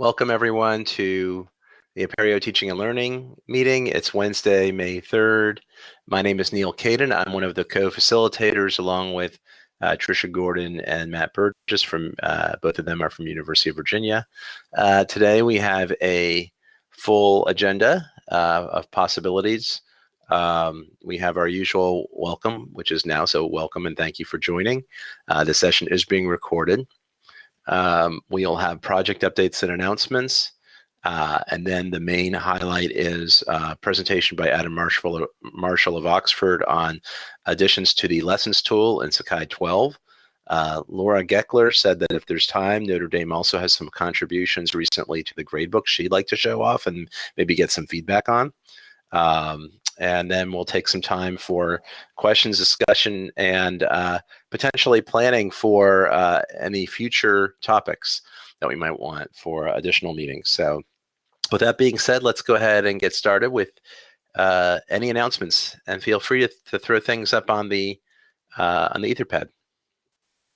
Welcome everyone to the Apereo Teaching and Learning meeting. It's Wednesday, May 3rd. My name is Neal Caidin. I'm one of the co-facilitators along with uh, Trisha Gordon and Matt Burgess from, uh, both of them are from University of Virginia. Uh, today we have a full agenda uh, of possibilities. Um, we have our usual welcome, which is now, so welcome and thank you for joining. Uh, the session is being recorded. Um, we'll have project updates and announcements. Uh, and then the main highlight is a uh, presentation by Adam Marshall, Marshall of Oxford on additions to the lessons tool in Sakai 12. Uh, Laura Gekeler said that if there's time, Notre Dame also has some contributions recently to the gradebook she'd like to show off and maybe get some feedback on. Um, and then we'll take some time for questions, discussion, and uh, potentially planning for uh, any future topics that we might want for additional meetings. So with that being said, let's go ahead and get started with uh, any announcements and feel free to, to throw things up on the uh, on the Etherpad.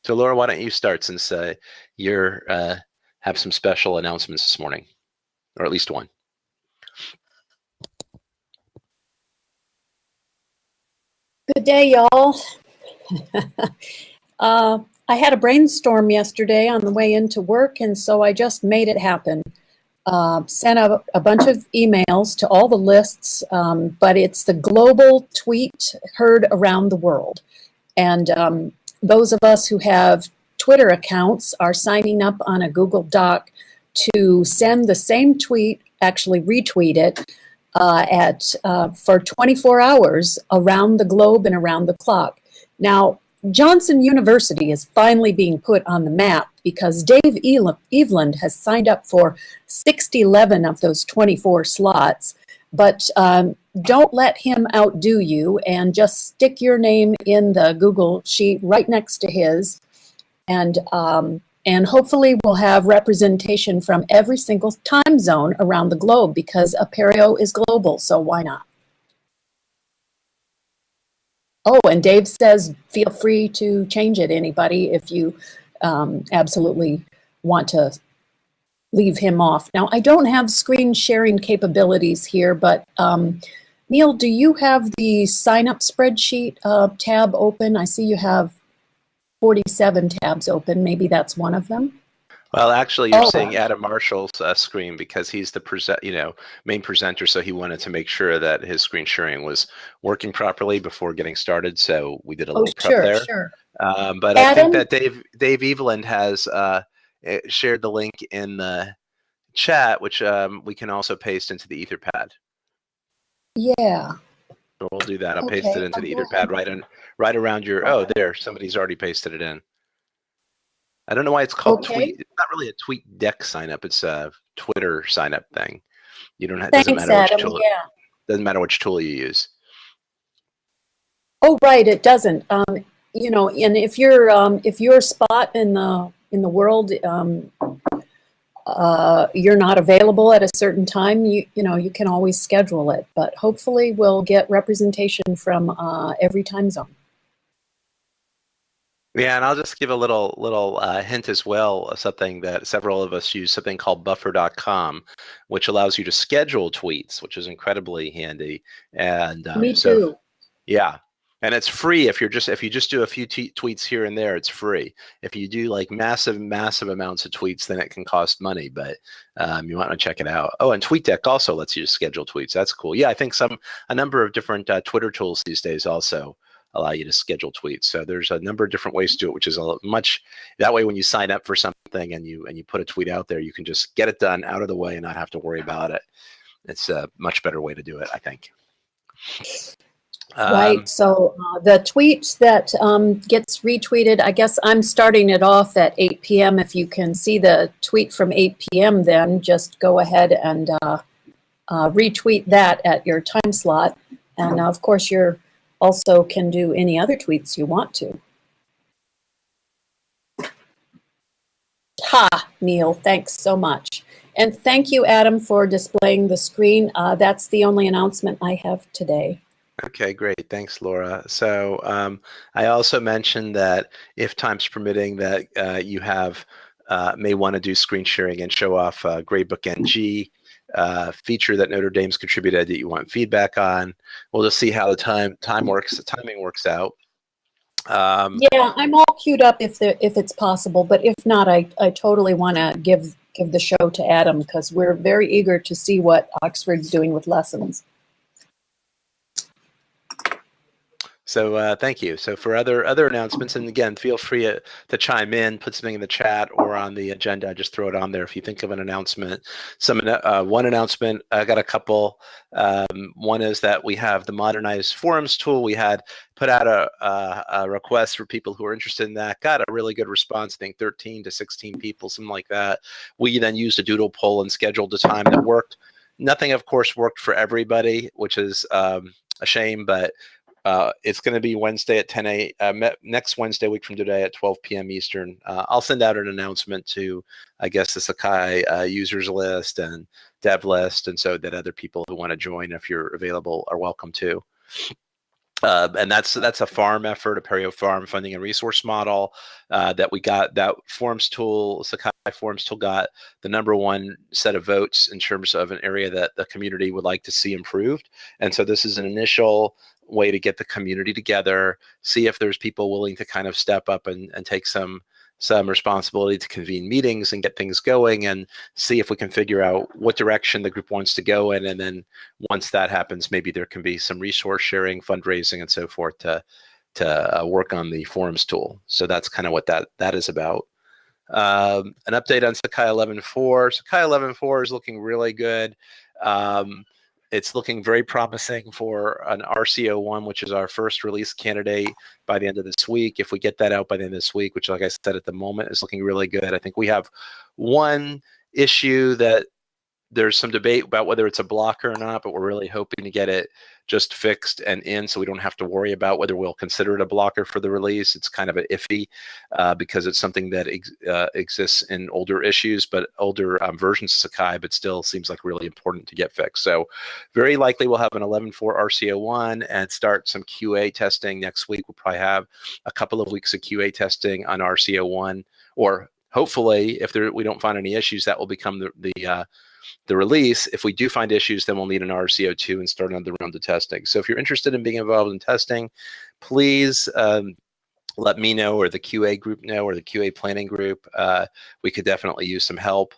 So Laura, why don't you start since uh, you're uh, have some special announcements this morning, or at least one. Good day, y'all. uh, I had a brainstorm yesterday on the way into work, and so I just made it happen. Uh, sent a, a, bunch of emails to all the lists, um, but it's the global tweet heard around the world. And um, those of us who have Twitter accounts are signing up on a Google Doc to send the same tweet, actually retweet it, uh, at uh, for 24 hours around the globe and around the clock. Now, Johnson University is finally being put on the map because Dave Eveland has signed up for 611 of those 24 slots. But um, don't let him outdo you and just stick your name in the Google sheet right next to his. And um, and hopefully we'll have representation from every single time zone around the globe because Apereo is global, so why not? Oh, and Dave says feel free to change it, anybody, if you um, absolutely want to leave him off. Now, I don't have screen sharing capabilities here, but um, Neal, do you have the sign up spreadsheet uh, tab open? I see you have 47 tabs open. Maybe that's one of them. Well, actually, you're oh. seeing Adam Marshall's uh, screen because he's the present, you know, main presenter. So he wanted to make sure that his screen sharing was working properly before getting started. So we did a little oh, prep sure, there. Sure. Um, but Adam? I think that Dave Dave Eveland has uh, eh, shared the link in the chat, which um, we can also paste into the Etherpad. Yeah. So we'll do that. I'll okay. paste it into the Etherpad right on right around your, oh, there, somebody's already pasted it in. I don't know why it's called okay. tweet. It's not really a tweet deck sign up. It's a Twitter sign up thing. You don't have, Thanks, doesn't matter Adam. which tool, yeah. doesn't matter which tool you use. Oh, right. It doesn't. Um, you know, and if you're, um, if your spot in the, in the world, um, uh, you're not available at a certain time, you, you know, you can always schedule it. But hopefully we'll get representation from uh, every time zone. Yeah, and I'll just give a little little uh, hint as well. Something that several of us use, something called Buffer.com, which allows you to schedule tweets, which is incredibly handy. And um, me so, too. Yeah, and it's free if you're just if you just do a few tweets here and there, it's free. If you do like massive massive amounts of tweets, then it can cost money. But um, you want to check it out. Oh, and TweetDeck also lets you schedule tweets. That's cool. Yeah, I think some a number of different uh, Twitter tools these days also allow you to schedule tweets. So there's a number of different ways to do it, which is a much that way when you sign up for something and you and you put a tweet out there, you can just get it done out of the way and not have to worry about it. It's a much better way to do it, I think. Right. Um, so uh, the tweet that um, gets retweeted, I guess I'm starting it off at 8 p.m. If you can see the tweet from 8 p.m., then just go ahead and uh, uh, retweet that at your time slot. And of course, you're also can do any other tweets you want to. Ha, Neal, thanks so much. And thank you, Adam, for displaying the screen. Uh, that's the only announcement I have today. Okay, great. Thanks, Laura. So um, I also mentioned that if time's permitting that uh, you have uh, may want to do screen sharing and show off uh, Gradebook NG uh, feature that Notre Dame's contributed that you want feedback on. We'll just see how the time time works, the timing works out. Um, yeah, I'm all queued up if the, if it's possible, but if not, I, I totally want to give give the show to Adam because we're very eager to see what Oxford's doing with lessons. So uh, thank you. So for other other announcements, and again, feel free to, to, chime in, put something in the chat or on the agenda. Just throw it on there if you think of an announcement. Some uh, one announcement. I got a couple. Um, one is that we have the modernized forums tool. We had put out a, a, a, request for people who are interested in that. Got a really good response. I think 13 to 16 people, something like that. We then used a doodle poll and scheduled a time that worked. Nothing, of course, worked for everybody, which is um, a shame, but uh, it's going to be Wednesday at 10 a. Uh, next Wednesday, week from today at 12 p.m. Eastern. Uh, I'll send out an announcement to, I guess, the Sakai uh, users list and dev list, and so that other people who want to join, if you're available, are welcome to. Uh, and that's that's a farm effort, a Apereo farm funding and resource model uh, that we got. That forums tool, Sakai forums tool, got the number one set of votes in terms of an area that the community would like to see improved. And so this is an initial way to get the community together, see if there's people willing to kind of step up and, and take some some responsibility to convene meetings and get things going and see if we can figure out what direction the group wants to go in. And then once that happens, maybe there can be some resource sharing, fundraising, and so forth to to uh, work on the forums tool. So that's kind of what that that is about. Um, an update on Sakai 11.4. Sakai 11.4 is looking really good. Um, it's looking very promising for an RCO1, which is our first release candidate by the end of this week. If we get that out by the end of this week, which, like I said, at the moment is looking really good. I think we have one issue that there's some debate about whether it's a blocker or not, but we're really hoping to get it just fixed and in so we don't have to worry about whether we'll consider it a blocker for the release. It's kind of an iffy uh, because it's something that ex uh, exists in older issues, but older um, versions of Sakai, but still seems like really important to get fixed. So very likely we'll have an 11.4 RCO1 and start some QA testing next week. We'll probably have a couple of weeks of QA testing on RCO1 or hopefully if there, we don't find any issues, that will become the, the uh, the release. If we do find issues, then we'll need an RCO2 and start another round of testing. So if you're interested in being involved in testing, please um, let me know or the QA group know or the QA planning group. Uh, we could definitely use some help.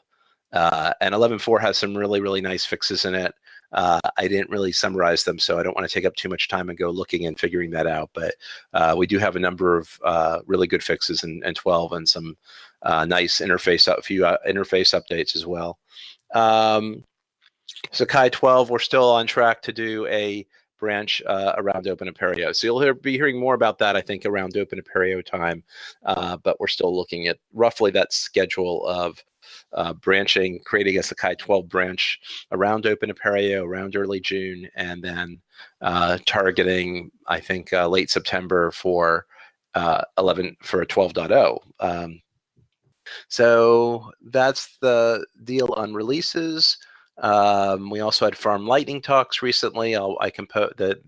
Uh, and 11.4 has some really, really nice fixes in it. Uh, I didn't really summarize them, so I don't want to take up too much time and go looking and figuring that out. But uh, we do have a number of uh, really good fixes in, in 12 and some uh, nice interface, a few uh, interface updates as well. Um, Sakai 12, we're still on track to do a branch uh, around Open Apereo. So you'll hear, be hearing more about that, I think, around Open Apereo time, uh, but we're still looking at roughly that schedule of uh, branching, creating a Sakai 12 branch around Open Apereo, around early June, and then uh, targeting, I think, uh, late September for uh, 11 for a 12.0. Um, so that's the deal on releases. Um, we also had Farm Lightning talks recently. I'll, i that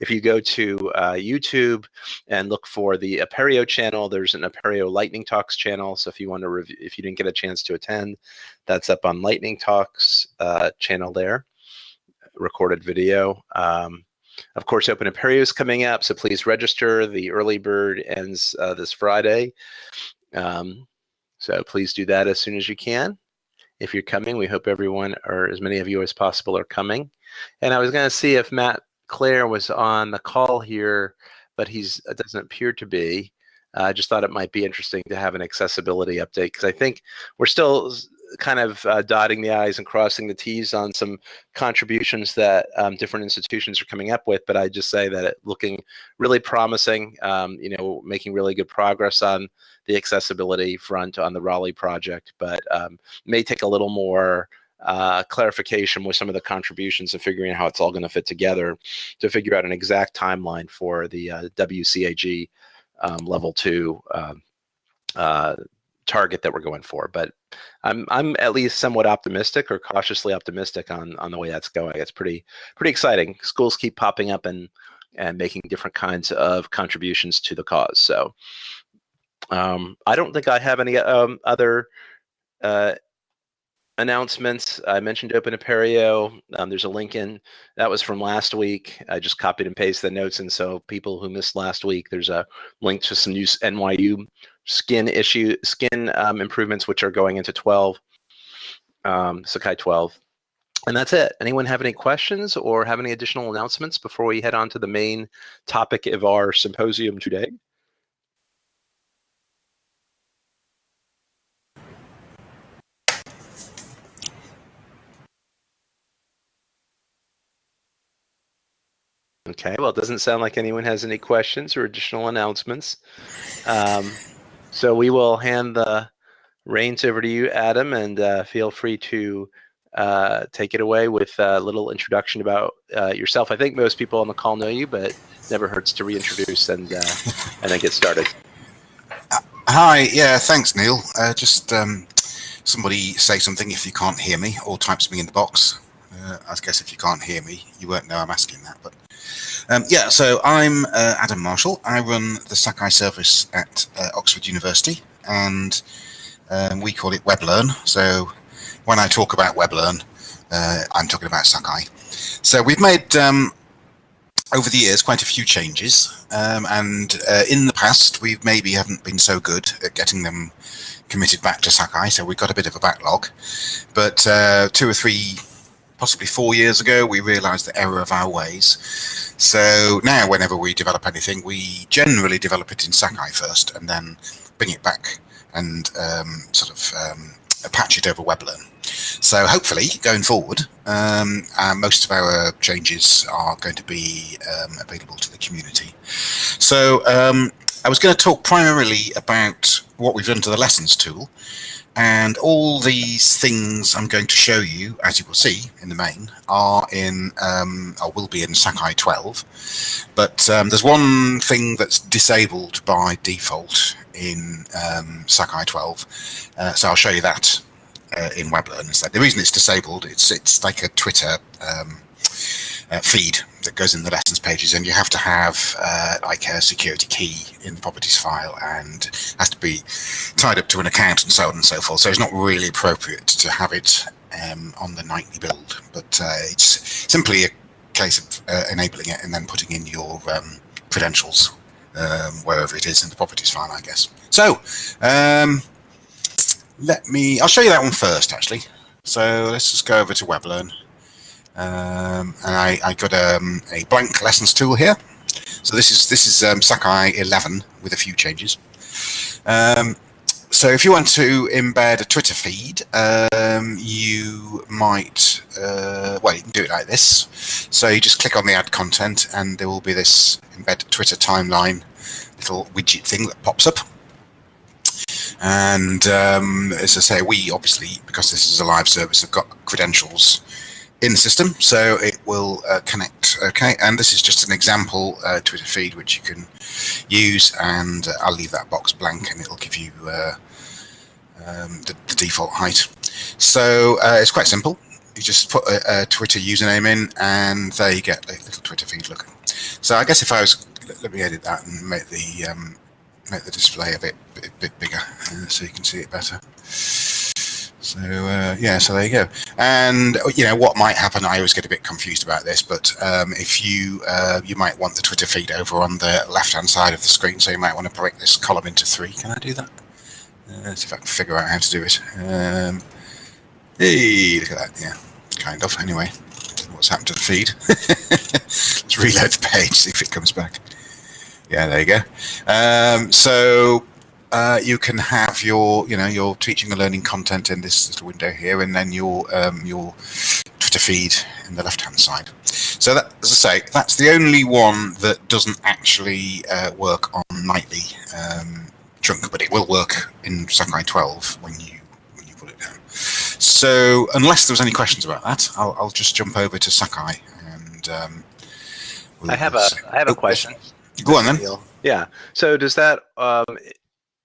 if you go to uh, YouTube and look for the Apereo channel, there's an Apereo Lightning Talks channel. So if you want to review, if you didn't get a chance to attend, that's up on Lightning Talks uh, channel there, recorded video. Um, of course, Open Apereo is coming up, so please register. The early bird ends uh, this Friday. Um, so please do that as soon as you can. If you're coming, we hope everyone or as many of you as possible are coming. And I was going to see if Matt Clare was on the call here, but he's doesn't appear to be. Uh, I just thought it might be interesting to have an accessibility update because I think we're still kind of uh, dotting the I's and crossing the T's on some contributions that um, different institutions are coming up with. But I just say that it looking really promising, um, you know, making really good progress on the accessibility front on the Raleigh project, but um, may take a little more uh, clarification with some of the contributions and figuring out how it's all going to fit together to figure out an exact timeline for the uh, WCAG um, level two um, uh, target that we're going for. But I'm I'm at least somewhat optimistic or cautiously optimistic on on the way that's going. It's pretty pretty exciting. Schools keep popping up and and making different kinds of contributions to the cause. So um, I don't think I have any um, other uh, announcements. I mentioned Open Apereo. Um, there's a link in that was from last week. I just copied and pasted the notes, and so people who missed last week, there's a link to some new NYU skin issue skin um, improvements, which are going into 12, um, Sakai 12. And that's it. Anyone have any questions or have any additional announcements before we head on to the main topic of our symposium today? Okay, well, it doesn't sound like anyone has any questions or additional announcements. Um, so we will hand the reins over to you, Adam, and uh, feel free to uh, take it away with a little introduction about uh, yourself. I think most people on the call know you, but never hurts to reintroduce and uh, and then get started. Hi, yeah, thanks, Neal. Uh, just um, somebody say something if you can't hear me, or type something in the box. Uh, I guess if you can't hear me, you won't know I'm asking that, but um, yeah, so I'm uh, Adam Marshall. I run the Sakai service at uh, Oxford University, and um, we call it WebLearn. So when I talk about WebLearn, uh, I'm talking about Sakai. So we've made um, over the years quite a few changes, um, and uh, in the past we maybe haven't been so good at getting them committed back to Sakai, so we've got a bit of a backlog. But uh, two or three possibly four years ago, we realized the error of our ways. So now, whenever we develop anything, we generally develop it in Sakai first and then bring it back and um, sort of um, patch it over WebLearn. So hopefully, going forward, um, uh, most of our changes are going to be um, available to the community. So um, I was going to talk primarily about what we've done to the lessons tool. And all these things I'm going to show you, as you will see in the main, are in, um, or will be in Sakai 12. But um, there's one thing that's disabled by default in um, Sakai 12. Uh, so I'll show you that uh, in WebLearn instead. The reason it's disabled, it's it's like a Twitter um, uh, feed that goes in the lessons pages, and you have to have uh, like a security key in the properties file, and has to be tied up to an account and so on and so forth. So it's not really appropriate to have it um, on the nightly build, but uh, it's simply a case of uh, enabling it and then putting in your um, credentials um, wherever it is in the properties file, I guess. So um, let me, I'll show you that one first, actually. So let's just go over to WebLearn. Um, and I, I got um, a blank lessons tool here. So this is this is um, Sakai 11 with a few changes. Um, so if you want to embed a Twitter feed, um, you might, uh, well, you can do it like this. So you just click on the add content and there will be this embed Twitter timeline little widget thing that pops up. And um, as I say, we obviously, because this is a live service, have got credentials in the system, so it will uh, connect. Okay, and this is just an example uh, Twitter feed which you can use, and uh, I'll leave that box blank, and it'll give you uh, um, the, the, default height. So uh, it's quite simple. You just put a, a, Twitter username in, and there you get a little Twitter feed looking. So I guess if I was, let me edit that and make the um, make the display a bit bit, bit bigger, uh, so you can see it better. So uh, yeah, so there you go. And you know what might happen? I always get a bit confused about this, but um, if you uh, you might want the Twitter feed over on the left-hand side of the screen, so you might want to break this column into three. Can I do that? Uh, let's see if I can figure out how to do it. Um, hey, look at that. Yeah, kind of. Anyway, what's happened to the feed? let's reload the page, see if it comes back. Yeah, there you go. Um, so uh, you can have your, you know, your teaching and learning content in this little window here, and then your um, your Twitter feed in the left-hand side. So that, as I say, that's the only one that doesn't actually uh, work on nightly um, trunk, but it will work in Sakai 12 when you when you put it down. So unless there's any questions about that, I'll, I'll just jump over to Sakai and. Um, we'll I have a I have a question. Go on then. Yeah. So does that um,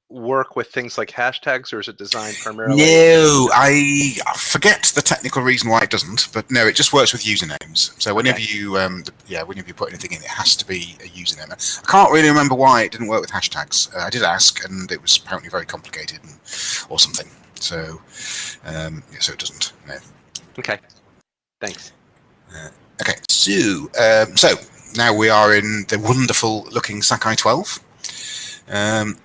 work with things like hashtags, or is it designed primarily? No, I forget the technical reason why it doesn't, but no, it just works with usernames. So whenever okay. you, um, yeah, whenever you put anything in, it has to be a username. I can't really remember why it didn't work with hashtags. Uh, I did ask, and it was apparently very complicated and, or something. So, um, yeah, so it doesn't. No. Okay. Thanks. Okay, so um, so now we are in the wonderful looking Sakai 12, um,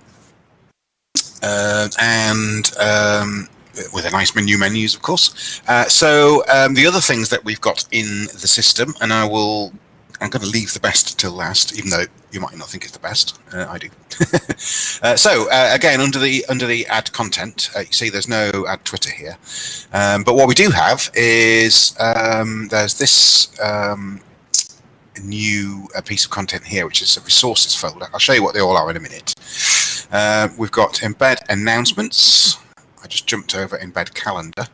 uh, and um, with a nice menu menus, of course. Uh, so um, the other things that we've got in the system, and I will, I'm going to leave the best till last, even though you might not think it's the best. Uh, I do. uh, so uh, again, under the under the add content, uh, you see there's no add Twitter here, um, but what we do have is um, there's this. New uh, piece of content here, which is a resources folder. I'll show you what they all are in a minute. Uh, we've got embed announcements, I just jumped over embed calendar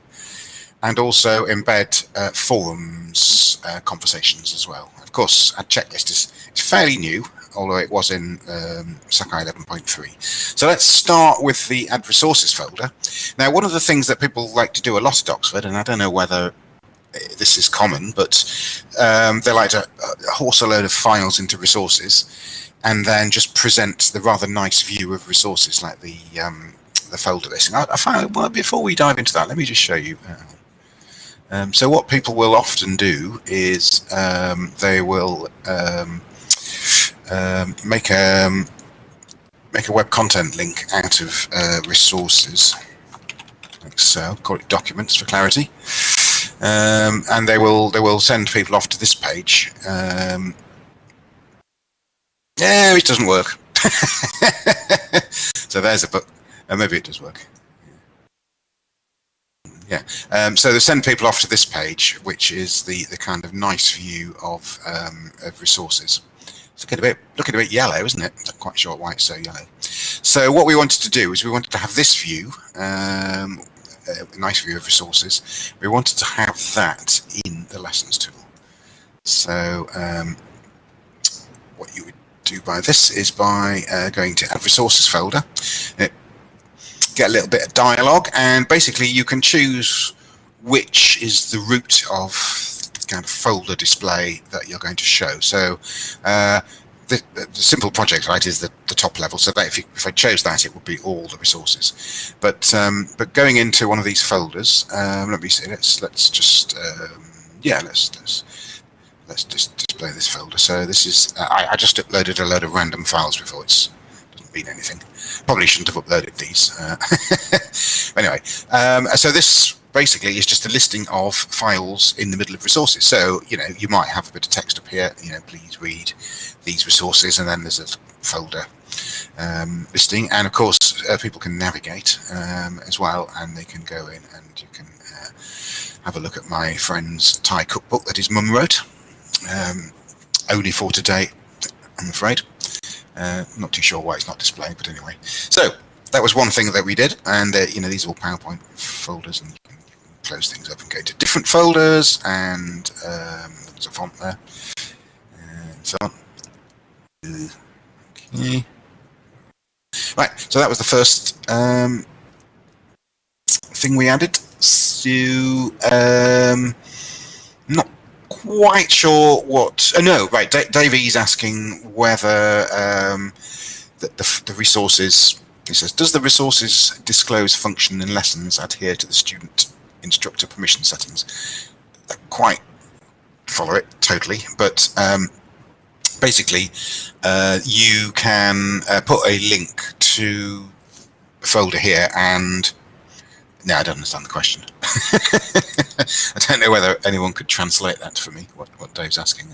and also embed uh, forums uh, conversations as well. Of course, a checklist is it's fairly new, although it was in um, Sakai 11.3. So let's start with the add resources folder. Now, one of the things that people like to do a lot at Oxford, and I don't know whether this is common, but um, they like to uh, horse a load of files into resources and then just present the rather nice view of resources like the um, the folder listing. I, I well before we dive into that, let me just show you. Uh, um, so what people will often do is um, they will um, um make a make a web content link out of uh, resources, like so. Call it documents for clarity, um, and they will they will send people off to this page. yeah, it doesn't work. so there's a book. Uh, maybe it does work. Yeah, um, so they send people off to this page, which is the, the kind of nice view of, um, of resources. It's looking a bit looking a bit yellow, isn't it? I'm not quite sure why it's so yellow. So what we wanted to do is we wanted to have this view, um, a nice view of resources. We wanted to have that in the lessons tool. So um, what you would do by this is by uh, going to add resources folder. It get a little bit of dialogue, and basically you can choose which is the root of kind of folder display that you're going to show. So uh, the, the, simple project right is the, the top level. So that if, you, if I chose that, it would be all the resources. But um, but going into one of these folders, um, let me see. Let's let's just um, yeah let's let's let's just display this folder. So this is I, I just uploaded a load of random files before. It's doesn't mean anything. Probably shouldn't have uploaded these. Uh, anyway, um, so this basically is just a listing of files in the middle of resources. So, you know, you might have a bit of text up here, you know, please read these resources, and then there's a folder um, listing. And of course, uh, people can navigate um, as well, and they can go in and you can uh, have a look at my friend's Thai cookbook that his mum wrote. Um, only for today, I'm afraid. Uh, not too sure why it's not displaying, but anyway. So that was one thing that we did, and uh, you know these are all PowerPoint folders, and close things up and go to different folders, and um, there's a font there, and so on. Okay. Right, so that was the first um, thing we added. So, um, not quite sure what. Oh, no, right. D Davey's asking whether um, the, the, the, resources. He says, does the resources disclose function in lessons adhere to the student instructor permission settings? I quite follow it totally, but um, basically, uh, you can uh, put a link to a folder here and no, I don't understand the question. I don't know whether anyone could translate that for me, what, what Dave's asking.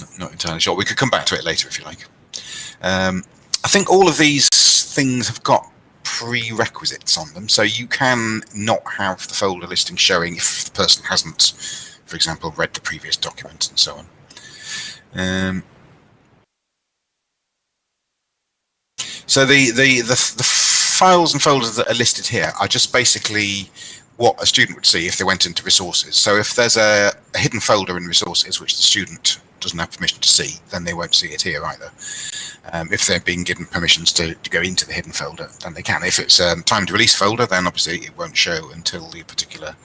Not, not entirely sure. We could come back to it later if you like. Um, I think all of these things have got prerequisites on them, so you can not have the folder listing showing if the person hasn't, for example, read the previous document and so on. Um, so the, the, the, the files and folders that are listed here are just basically what a student would see if they went into resources. So if there's a, a, hidden folder in resources which the student doesn't have permission to see, then they won't see it here either. Um, if they're being given permissions to, to go into the hidden folder, then they can. If it's um, time to release folder, then obviously it won't show until the particular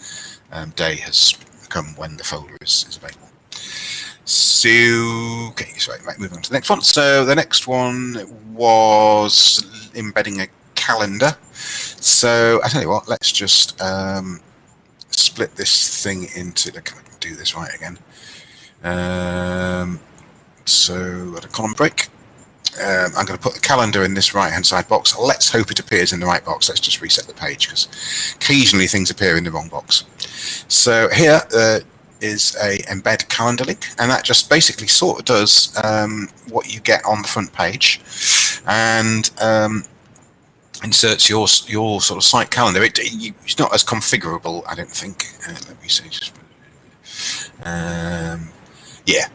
um, day has come when the folder is, is available. So, okay, so right, moving on to the next one. So the next one was embedding a calendar. So I tell you what, let's just um, split this thing into. I do this right again? Um, so at a column break, um, I'm going to put the calendar in this right hand side box. Let's hope it appears in the right box. Let's just reset the page because occasionally things appear in the wrong box. So here uh, is a embed calendar link and that just basically sort of does um, what you get on the front page and um, inserts your your sort of site calendar. It, it's not as configurable, I don't think. Uh, let me see. Just, um, yeah,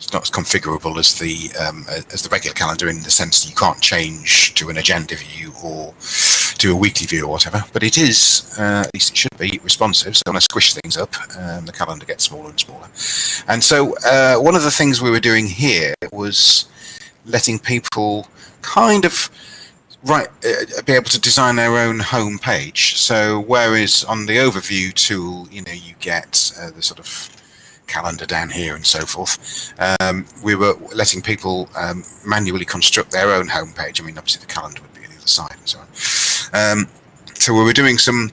it's not as configurable as the um, as the regular calendar in the sense that you can't change to an agenda view or to a weekly view or whatever. But it is, uh, at least it should be, responsive. So when I squish things up, um, the calendar gets smaller and smaller. And so uh, one of the things we were doing here was letting people kind of right uh, be able to design their own home page. So whereas on the overview tool, you know, you get uh, the sort of calendar down here and so forth. Um, we were letting people um, manually construct their own homepage. I mean, obviously the calendar would be on the other side and so on. Um, so we were doing some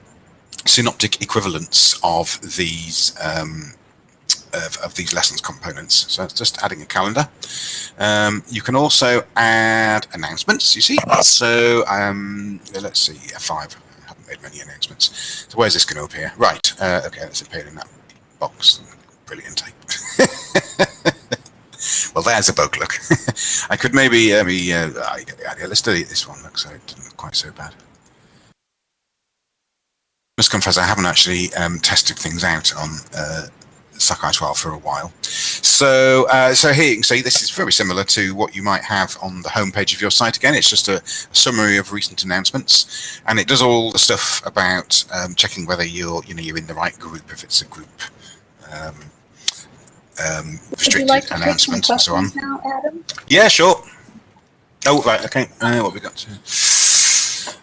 synoptic equivalents of these um, of, of, these lessons components. So it's just adding a calendar. Um, you can also add announcements, you see. So um, let's see, F5. I haven't made many announcements. So where's this going to appear? Right, uh, okay, let's appear in that box brilliant. well, there's a bug look. I could maybe, uh, maybe uh, I get the idea. Let's delete this one. Looks like it didn't look quite so bad. Must confess, I haven't actually um, tested things out on uh, Sakai 12 for a while. So, uh, so here you can see this is very similar to what you might have on the homepage of your site. Again, it's just a, a summary of recent announcements, and it does all the stuff about um, checking whether you're, you know, you're in the right group if it's a group um, um, restricted like announcements and so on. Now, Adam? Yeah, sure. Oh, right, okay. Uh, what we got?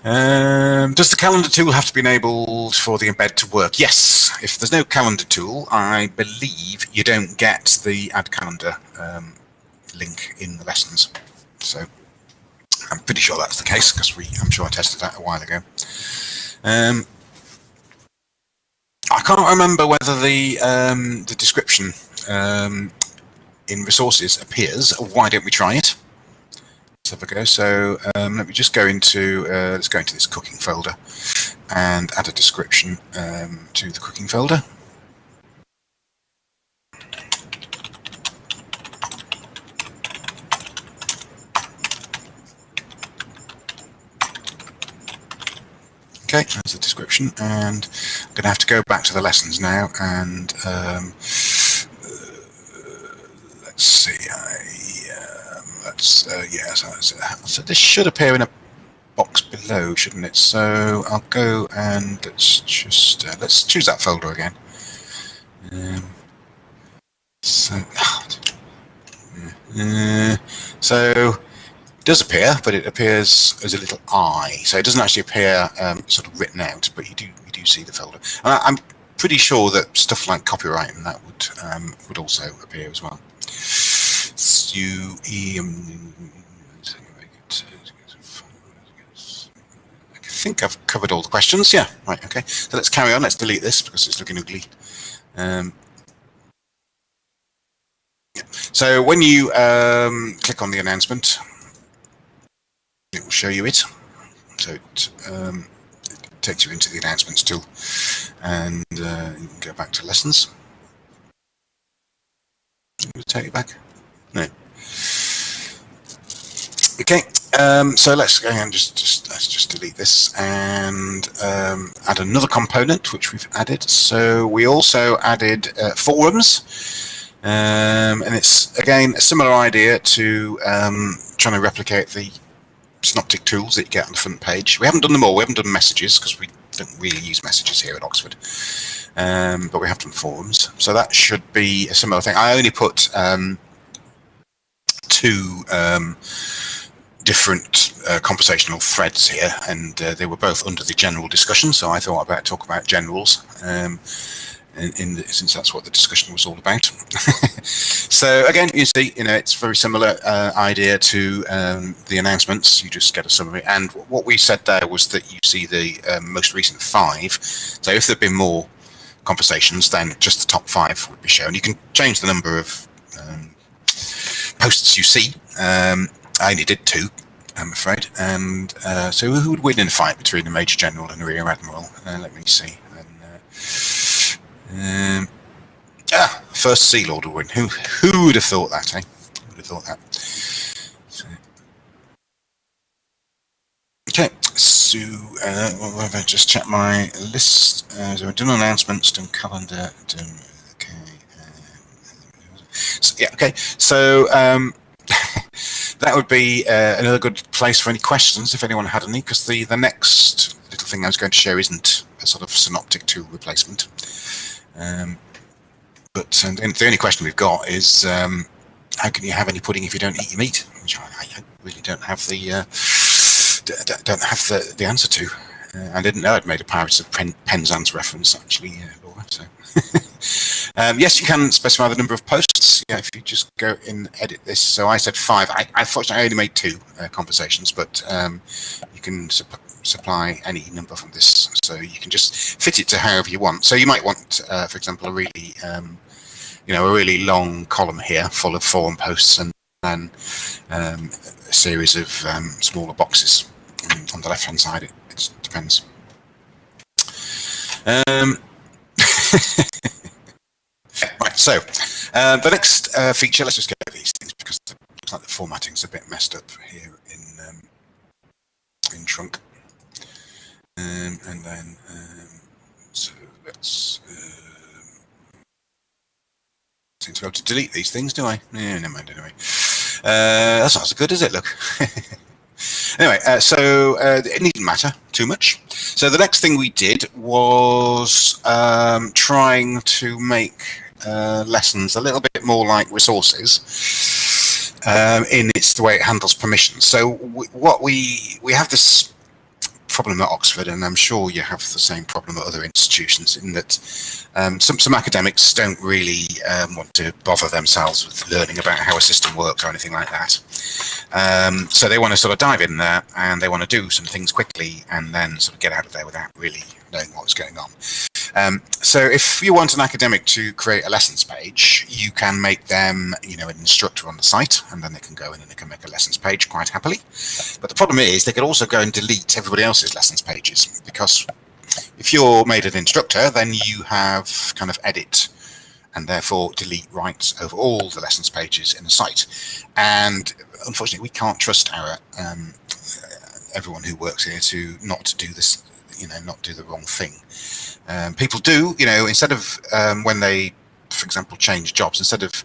Um, does the calendar tool have to be enabled for the embed to work? Yes. If there's no calendar tool, I believe you don't get the add calendar um, link in the lessons. So I'm pretty sure that's the case because we I'm sure I tested that a while ago. Um, I can't remember whether the um, the description um, in resources appears. Why don't we try it? Let's have a go. So um, let me just go into uh, let's go into this cooking folder and add a description um, to the cooking folder. Okay, there's the description, and I'm going to have to go back to the lessons now and um, let's see. I, um, let's uh, yeah. So, so, this should appear in a box below, shouldn't it? So I'll go and let's just uh, let's choose that folder again. Um, so, uh, so it does appear, but it appears as a little I. So it doesn't actually appear um, sort of written out, but you do you do see the folder. And I, am pretty sure that stuff like copyright and that would um, would also appear as well. Um, I think I've covered all the questions. Yeah, right. Okay. So let's carry on. Let's delete this because it's looking ugly. Um, yeah. So when you um, click on the announcement, it will show you it. So it, um, it takes you into the announcements tool and uh, you can go back to lessons. Take it back. No. Okay, um, so let's go and just, just let's just delete this and um, add another component which we've added. So we also added uh, forums, um, and it's again a similar idea to um, trying to replicate the synoptic tools that you get on the front page. We haven't done them all. We haven't done messages because we don't really use messages here at Oxford, um, but we have done forums. So that should be a similar thing. I only put um, two um, different uh, conversational threads here, and uh, they were both under the general discussion. So I thought I'd talk about generals. In, in since that's what the discussion was all about. so again, you see, you know, it's very similar uh, idea to um, the announcements. You just get a summary, and what we said there was that you see the um, most recent five. So if there'd been more conversations, then just the top five would be shown. You can change the number of um, posts you see. Um, I only did two, I'm afraid. And uh, so who would win in a fight between the Major General and the Rear Admiral? Uh, let me see. Um, ah, first Sea Lord will win. Who who would have thought that, eh? Who would have thought that? So, okay, so uh, just check my list. Uh, so we've done announcements, done calendar, done. Okay. Uh, so, yeah. Okay. So. Um, that would be uh, another good place for any questions if anyone had any, because the, the next little thing I was going to show isn't a sort of synoptic tool replacement. Um, but the only question we've got is um, how can you have any pudding if you don't eat your meat? Which I, I really don't have the uh, don't have the, the answer to. Uh, I didn't know I'd made a Pirates of Pen, Penzance reference actually, uh, Laura. So um, yes, you can specify the number of posts. Yeah, if you just go in edit this. So I said five. I, I fortunately I only made two uh, conversations, but um, you can supply any number from this. So you can just fit it to however you want. So you might want, uh, for example, a really, um, you know, a really long column here full of forum posts and then um, a series of um, smaller boxes on the left-hand side. It, it depends. Um, right, so uh, the next uh, feature, let's just get these things because it looks like the formatting's a bit messed up here in um, in trunk. Um, and then, um, so let's, um, seem to be able to delete these things, do I? Never mind anyway. Uh, that's not so good, is it? Look. anyway, uh, so uh, it needn't matter too much. So the next thing we did was um, trying to make uh, lessons a little bit more like resources um, in its the way it handles permissions. So what we we have this problem at Oxford, and I'm sure you have the same problem at other institutions, in that um, some, some academics don't really um, want to bother themselves with learning about how a system works or anything like that. Um, so they want to sort of dive in there and they want to do some things quickly and then sort of get out of there without really knowing was going on. Um, so if you want an academic to create a lessons page, you can make them, you know, an instructor on the site, and then they can go in and they can make a lessons page quite happily. But the problem is they could also go and delete everybody else's lessons pages because if you're made an instructor, then you have kind of edit and therefore delete rights over all the lessons pages in the site. And unfortunately, we can't trust our um, everyone who works here to not do this, you know, not do the wrong thing. Um, people do, you know, instead of um, when they, for example, change jobs, instead of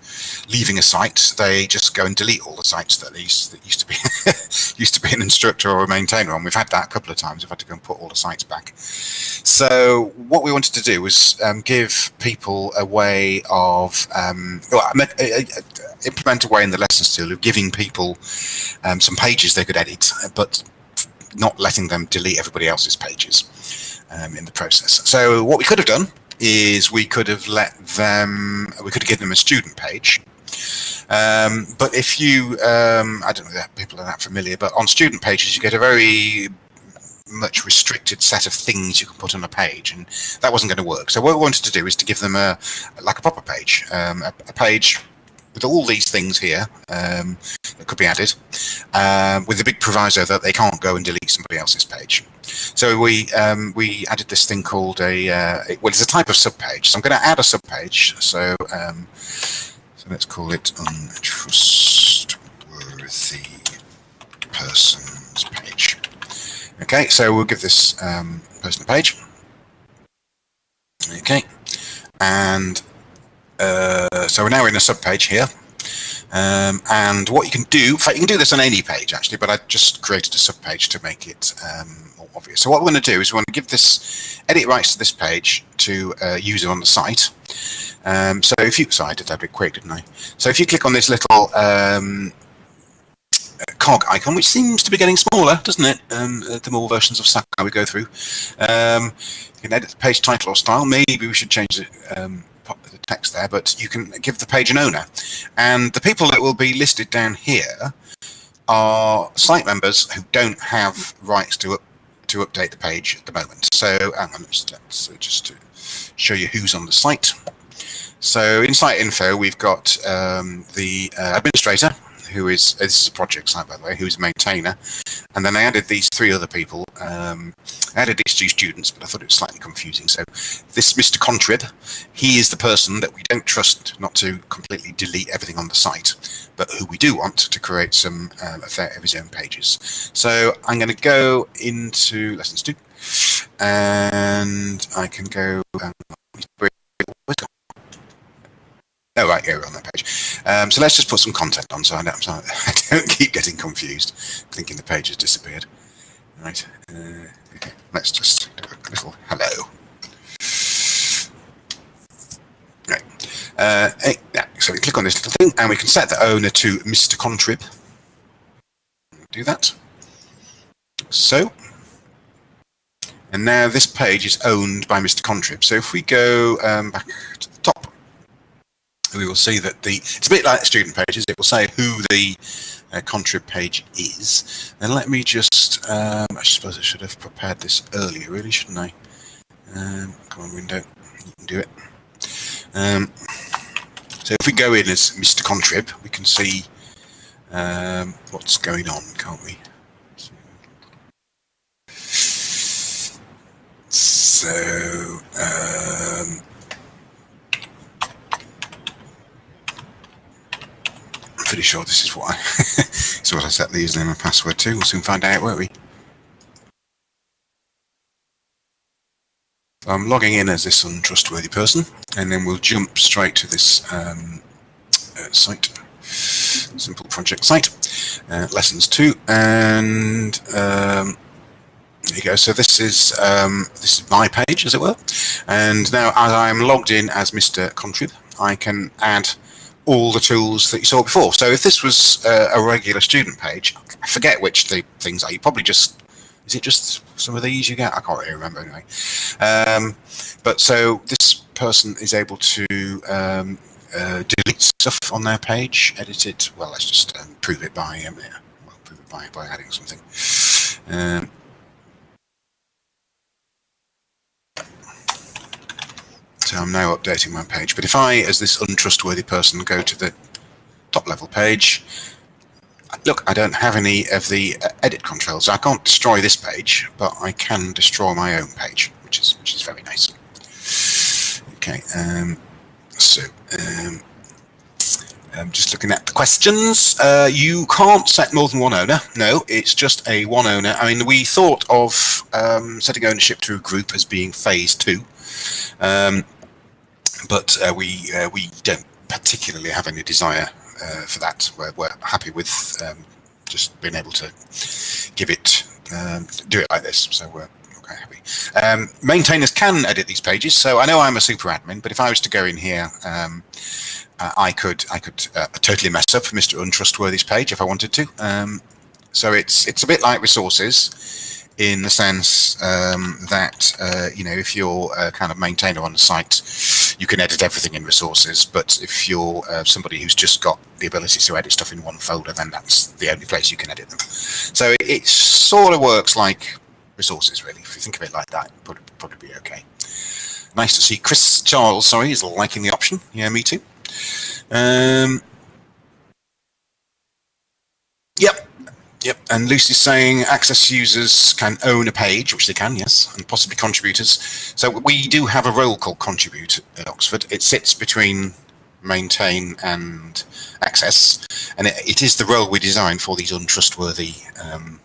leaving a site, they just go and delete all the sites that used, that used to be used to be an instructor or a maintainer on. We've had that a couple of times. We've had to go and put all the sites back. So what we wanted to do was um, give people a way of um, well, uh, uh, implement a way in the lessons tool of giving people um, some pages they could edit, but not letting them delete everybody else's pages um, in the process. So what we could have done is we could have let them, we could have given them a student page. Um, but if you, um, I don't know that people are that familiar, but on student pages you get a very much restricted set of things you can put on a page, and that wasn't going to work. So what we wanted to do is to give them a like a proper page, um, a, a, page with all these things here um, that could be added, uh, with the big proviso that they can't go and delete somebody else's page. So we um, we added this thing called a uh, well, it's a type of subpage. So I'm going to add a subpage. So um, so let's call it untrustworthy persons page. Okay, so we'll give this um, person a page. Okay, and uh, so we're now in a subpage here. Um, and what you can do, in fact, you can do this on any page actually, but I just created a subpage to make it um, more obvious. So what we're going to do is we want to give this edit rights to this page to a user on the site. Um, so if you, sorry, I did that a bit quick, didn't I? So if you click on this little um, cog icon, which seems to be getting smaller, doesn't it? Um, uh, the more versions of Sakai we go through. Um, You can edit the page title or style. Maybe we should change the, um, text there, but you can give the page an owner. And the people that will be listed down here are site members who don't have rights to up, to update the page at the moment. So on, let's, let's just to show you who's on the site. So in site info, we've got um, the uh, administrator, who is this is a project site by the way, who's a maintainer, and then I added these three other people. Um, I added these two students, but I thought it was slightly confusing. So this Mr. Contrib, he is the person that we don't trust not to completely delete everything on the site, but who we do want to create some um, of his own pages. So I'm going to go into lessons two, and I can go. Um, Oh, right, here we're on that page. Um, so let's just put some content on so I don't, so I don't keep getting confused, thinking the page has disappeared. Right, uh, let's just do a little hello. Right, uh, hey, yeah, so we click on this little thing and we can set the owner to Mr. Contrib. Do that. So, and now this page is owned by Mr. Contrib. So if we go um, back to the top, we will see that the it's a bit like student pages it? Will say who the uh, contrib page is. And let me just um, I suppose I should have prepared this earlier really shouldn't I? Um, come on window. You can do it. Um, so if we go in as Mr. Contrib we can see um, what's going on can't we? So um, pretty sure this is what I is what I set the username and password to. We'll soon find out, won't we? So I'm logging in as this untrustworthy person, and then we'll jump straight to this um, uh, site, simple project site, uh, lessons two, and um, there you go. So this is um, this is my page, as it were, and now as I'm logged in as Mr. Contrib, I can add all the tools that you saw before. So if this was uh, a regular student page, I forget which the things are. You probably just is it just some of these you get? I can't really remember anyway. Um, but so this person is able to um, uh, delete stuff on their page, edit it. Well, let's just um, prove it by um, yeah, well, prove it by by adding something. So I'm now updating my page. But if I, as this untrustworthy person, go to the top level page, look, I don't have any of the uh, edit controls. I can't destroy this page, but I can destroy my own page, which is which is very nice. Okay, um, so um, I'm just looking at the questions. Uh, you can't set more than one owner. No, it's just a one owner. I mean, we thought of um, setting ownership to a group as being phase two. Um, but uh, we uh, we don't particularly have any desire uh, for that. We're, we're happy with um, just being able to give it um, do it like this. So we're okay, happy. Um, maintainers can edit these pages. So I know I'm a super admin, but if I was to go in here, um, uh, I could I could uh, totally mess up Mr. Untrustworthy's page if I wanted to. Um, so it's it's a bit like resources in the sense um, that uh, you know if you're a kind of maintainer on the site, you can edit everything in resources. But if you're uh, somebody who's just got the ability to edit stuff in one folder, then that's the only place you can edit them. So it, it sort of works like resources, really. If you think of it like that, would probably be okay. Nice to see Chris Charles. Sorry, is liking the option. Yeah, me too. Um, yep, Yep, and Lucy's saying access users can own a page, which they can, yes, and possibly contributors. So we do have a role called contribute at Oxford. It sits between maintain and access, and it, it is the role we design for these untrustworthy um,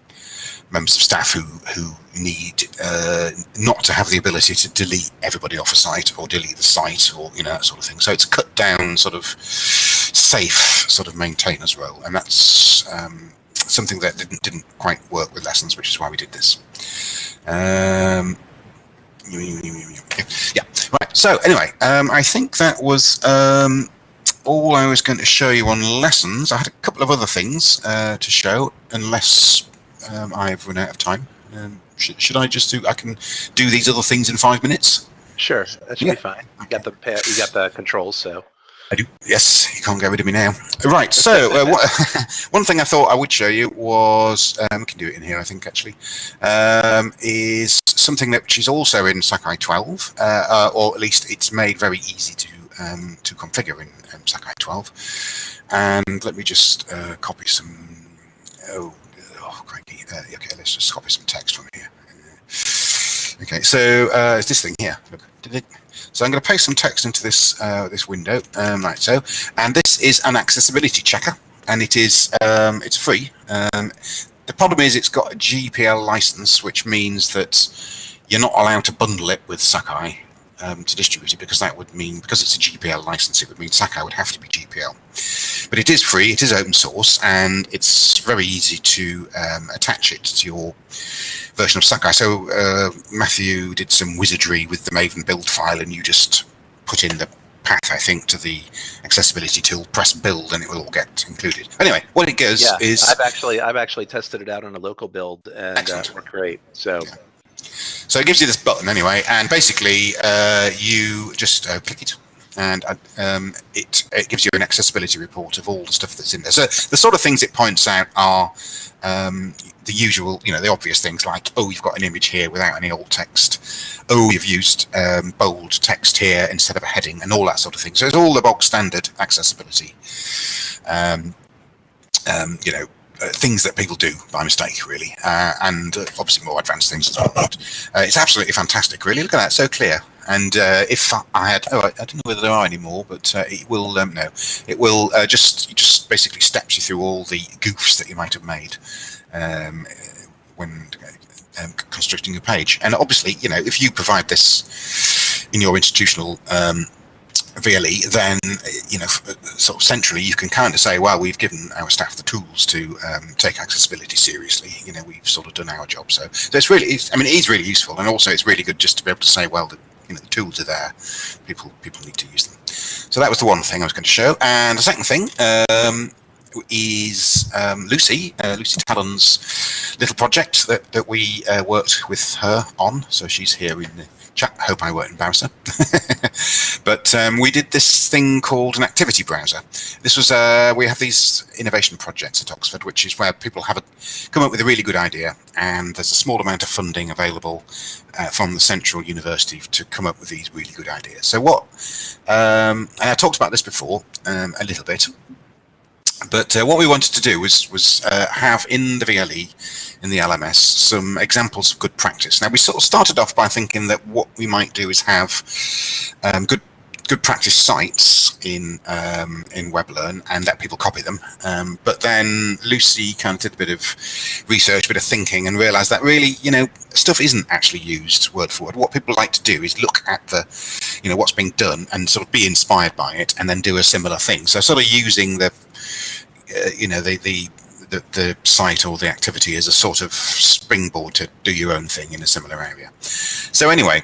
members of staff who who need uh, not to have the ability to delete everybody off a site or delete the site or you know that sort of thing. So it's a cut down, sort of safe, sort of maintainers role, and that's um, something that didn't didn't quite work with lessons, which is why we did this. Um, yeah, right. So anyway, um, I think that was um, all I was going to show you on lessons. I had a couple of other things uh, to show, unless um, I've run out of time. Um, should, should I just do? I can do these other things in five minutes. Sure, that should Yeah. be fine. You got the you got the controls, so I do. Yes, you can't get rid of me now. Right. So, uh, one thing I thought I would show you was um, we can do it in here. I think actually um, is something that which is also in Sakai 12, uh, uh, or at least it's made very easy to um, to configure in um, Sakai 12. And let me just uh, copy some. Oh, oh crikey. Uh, okay, let's just copy some text from here. Okay, so uh, it's this thing here. Look, did it? So I'm going to paste some text into this uh, this window, um, like so. And this is an accessibility checker, and it is um, it's free. Um, the problem is it's got a GPL license, which means that you're not allowed to bundle it with Sakai um, to distribute it because that would mean because it's a GPL license, it would mean Sakai would have to be GPL. But it is free, it is open source, and it's very easy to um, attach it to your version of Sakai. So uh, Matthew did some wizardry with the Maven build file, and you just put in the path, I think, to the accessibility tool, press build, and it will all get included. Anyway, what it does yeah. is I've actually I've actually tested it out on a local build and uh, it worked great. So Yeah. So it gives you this button anyway, and basically uh, you just uh, click it, and uh, um, it it gives you an accessibility report of all the stuff that's in there. So the sort of things it points out are um, the usual, you know, the obvious things like, oh, you've got an image here without any alt text. Oh, you've used um, bold text here instead of a heading, and all that sort of thing. So it's all the bog standard accessibility. Um, um, you know, uh, things that people do by mistake, really, uh, and uh, obviously more advanced things as well. But uh, it's absolutely fantastic, really. Look at that, so clear. And uh, if I had, oh, I, don't know whether there are any more, but it will, um, no, it will just just basically steps you through all the goofs that you might have made um, when um, constructing a page. And obviously, you know, if you provide this in your institutional VLE, then you know, sort of centrally, you can kind of say, well, we've given our staff the tools to um, take accessibility seriously. You know, we've sort of done our job. So, so it's really, it's, I mean, it is really useful, and also it's really good just to be able to say, well, the, you know, the tools are there. People, people need to use them. So that was the one thing I was going to show, and the second thing. Um, is um, Lucy, uh, Lucy Talon's little project that, that we uh, worked with her on. So she's here in the chat. Hope I won't embarrass her. but um, we did this thing called an activity browser. This was uh, we have these innovation projects at Oxford, which is where people have a, come up with a really good idea, and there's a small amount of funding available uh, from the central university to come up with these really good ideas. So what? Um, and I talked about this before um, a little bit. But uh, what we wanted to do was was uh, have in the VLE, in the LMS, some examples of good practice. Now we sort of started off by thinking that what we might do is have um, good good practice sites in um, in WebLearn and let people copy them. Um, but then Lucy kind of did a bit of research, a bit of thinking, and realised that really, you know, stuff isn't actually used word for word. What people like to do is look at the, you know, what's being done and sort of be inspired by it, and then do a similar thing. So sort of using the, uh, you know, the the the, the site or the activity as a sort of springboard to do your own thing in a similar area. So anyway,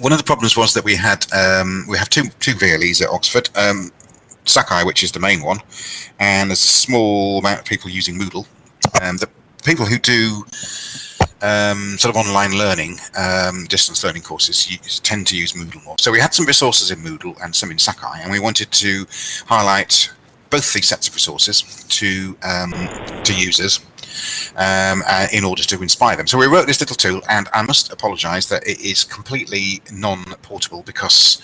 one of the problems was that we had um, we have two two VLEs at Oxford, um, Sakai, which is the main one, and there's a small amount of people using Moodle. Um, the people who do um, sort of online learning, um, distance learning courses tend to use Moodle more. So we had some resources in Moodle and some in Sakai, and we wanted to highlight both these sets of resources to um, to users um, uh, in order to inspire them. So we wrote this little tool, and I must apologise that it is completely non-portable because,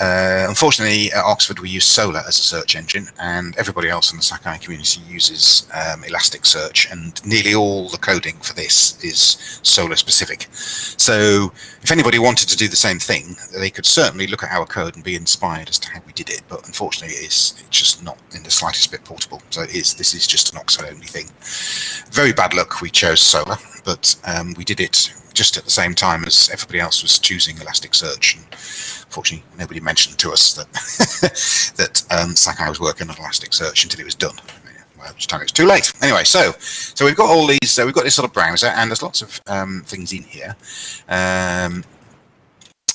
uh, unfortunately, at Oxford we use Solr as a search engine, and everybody else in the Sakai community uses um, Elasticsearch, and nearly all the coding for this is Solr specific. So if anybody wanted to do the same thing, they could certainly look at our code and be inspired as to how we did it. But unfortunately, it is it's just not in the slightest bit portable. So it is this is just an Oxford only thing. Very bad luck. We chose Solr, but um, we did it just at the same time as everybody else was choosing Elasticsearch. And unfortunately, nobody mentioned to us that that um, Sakai was working on Elasticsearch until it was done. By which time it was too late. Anyway, so so we've got all these. Uh, we've got this sort of browser, and there's lots of um, things in here. Um,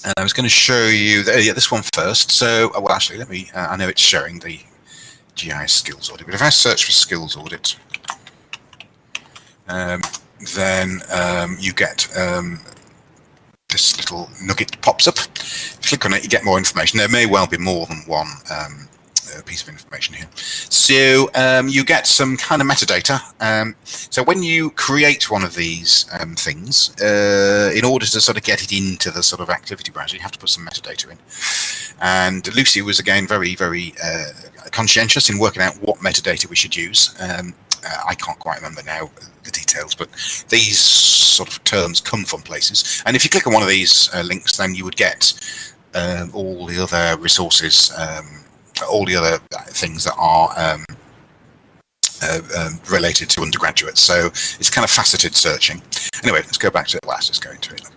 and I was going to show you the, yeah, this one first. So, uh, well, actually, let me. Uh, I know it's showing the GIS skills audit, but if I search for skills audit, um, then um, you get um, this little nugget pops up. Click on it, you get more information. There may well be more than one um, uh, piece of information here. So um, you get some kind of metadata. Um, so when you create one of these um, things, uh, in order to sort of get it into the sort of activity browser, you have to put some metadata in. And Lucy was again very, very uh, conscientious in working out what metadata we should use. Uh, I can't quite remember now the details, but these sort of terms come from places. And if you click on one of these uh, links, then you would get um, all the other resources um, all the other things that are um, uh, um, related to undergraduates. So it's kind of faceted searching. Anyway, let's go back to the last. Let's go into it.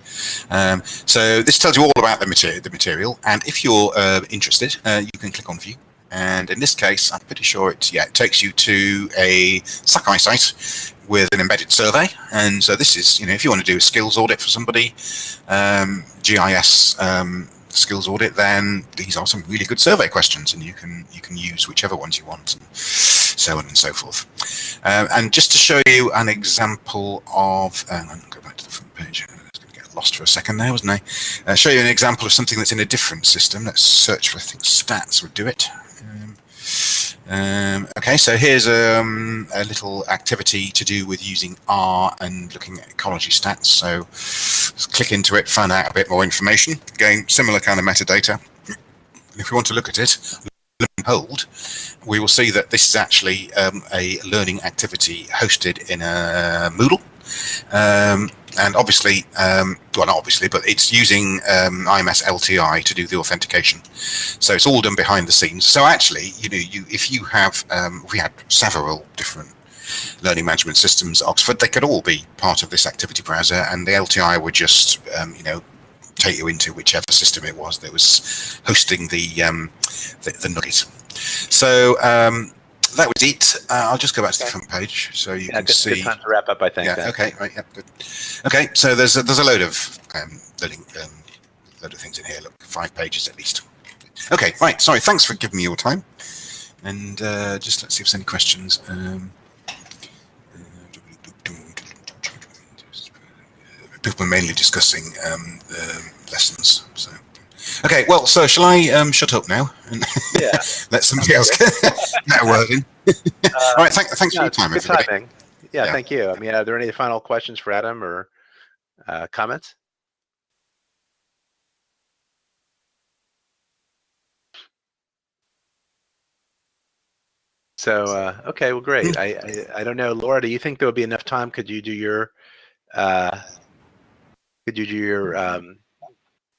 Um, so this tells you all about the material, the material, and if you're uh, interested, uh, you can click on View. And in this case, I'm pretty sure it yeah it takes you to a Sakai site with an embedded survey. And so this is you know if you want to do a skills audit for somebody, um, GIS um, skills audit, then these are some really good survey questions, and you can you can use whichever ones you want, and so on and so forth. Um, and just to show you an example of, um, go back to the front page. I was going to get lost for a second there, wasn't I? Uh, show you an example of something that's in a different system. Let's search for I think stats would do it. Um, um, okay, so here's um, a little activity to do with using R and looking at ecology stats. So click into it, find out a bit more information. Again, similar kind of metadata. And if we want to look at it, hold, we will see that this is actually um, a learning activity hosted in a Moodle. And obviously, um, well, not obviously, but it's using um, IMS LTI to do the authentication. So it's all done behind the scenes. So actually, you know, you if you have, um, we had several different learning management systems at Oxford, they could all be part of this activity browser, and the LTI would just, um, you know, take you into whichever system it was that was hosting the um, the, the. So um, that was it. Uh, I'll just go back to the front page so you Yeah, can good, see. good time to wrap up, I think. Yeah. then. Okay. Right. Yeah. Good. Okay. So there's a, there's a load of um, loading, um, load of things in here. Look, five pages at least. Okay. Right. Sorry. Thanks for giving me your time. And uh, just let's see if there's any questions. Um, people are mainly discussing um, um lessons. So. Okay, well, so shall I um, shut up now and Yeah. let somebody else get a word in? All right, thank, thanks for your time, good everybody. timing. Yeah, Yeah. thank you. I mean, are there any final questions for Adam or uh, comments? So, uh, okay, well, great. I, I, I don't know, Laura, do you think there would be enough time? Could you do your, uh, could you do your, um,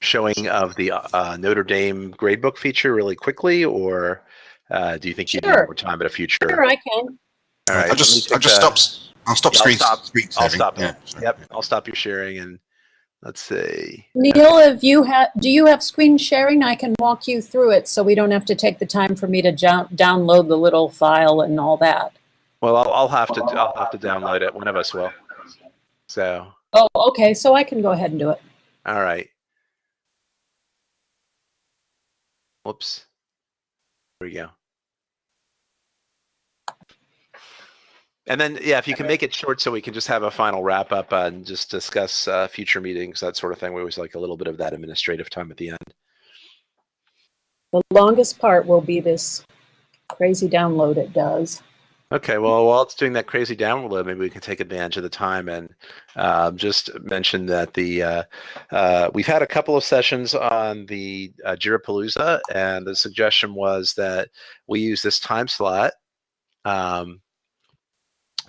showing of the, uh, Notre Dame gradebook feature really quickly, or, uh, do you think you need more time at a future? Sure, I can. All right, I'll just, I'll just the- stop. I'll stop Yeah, I'll stop. screen I'll stop. Yeah, sorry. Yep, I'll stop your sharing and let's see. Neal, if you have, do you have screen sharing? I can walk you through it so we don't have to take the time for me to download the little file and all that. Well, I'll, I'll have to I'll have to download it. One of us will. So, Oh, okay, so I can go ahead and do it. all right. Whoops. There we go. And then, yeah, if you can make it short so we can just have a final wrap up and just discuss uh, future meetings, that sort of thing. We always like a little bit of that administrative time at the end. The longest part will be this crazy download it does. Okay, well, while it's doing that crazy download, maybe we can take advantage of the time and um, just mention that the uh, uh, we've had a couple of sessions on the uh, Jirapalooza, and the suggestion was that we use this time slot um,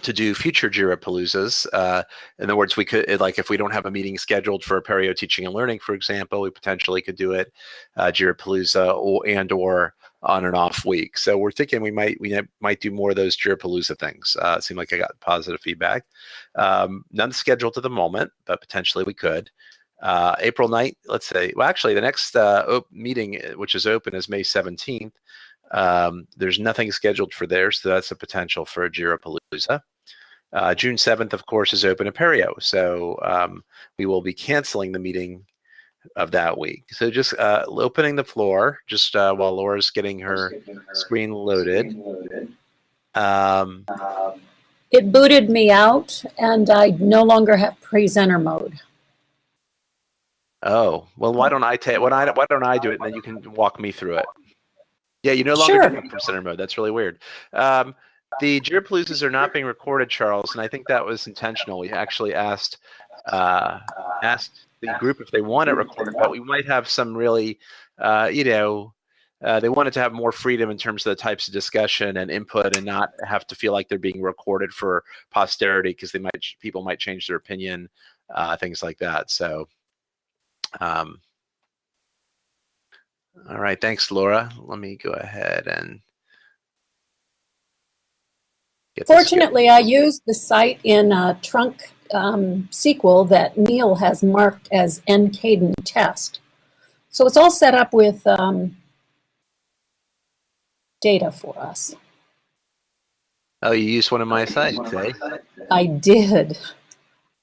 to do future Jirapaloozas. Uh, in other words, we could like if we don't have a meeting scheduled for Apereo Teaching and Learning, for example, we potentially could do it uh, Jirapalooza or and or on an off week. So we're thinking we might we might do more of those Jirapalooza things. Uh, it seemed like I got positive feedback. Um, none scheduled at the moment, but potentially we could. Uh, April 9th, let's say. Well, actually, the next uh, meeting, uh, which is open, is May 17th. Um, there's nothing scheduled for there, so that's a potential for a Jirapalooza. Uh, June 7th, of course, is open at Apereo, so um, we will be canceling the meeting of that week. So just uh, opening the floor, just uh, while Laura's getting her screen loaded. Um, It booted me out and I no longer have presenter mode. Oh, well, why don't I take, why don't I, why don't I do it and then you can walk me through it? Yeah, you no longer Sure. do presenter mode. That's really weird. Um, the Jirapaloozas are not being recorded, Charles, and I think that was intentional. We actually asked uh, asked the group if they want it recorded, but we might have some really, uh, you know, uh, they wanted to have more freedom in terms of the types of discussion and input, and not have to feel like they're being recorded for posterity because they might people might change their opinion, uh, things like that. So, um, all right, thanks, Laura. Let me go ahead and. Fortunately, I used the site in a trunk um, sequel that Neal has marked as NCADEN test. So it's all set up with um, data for us. Oh, you used one of my sites, eh? I did.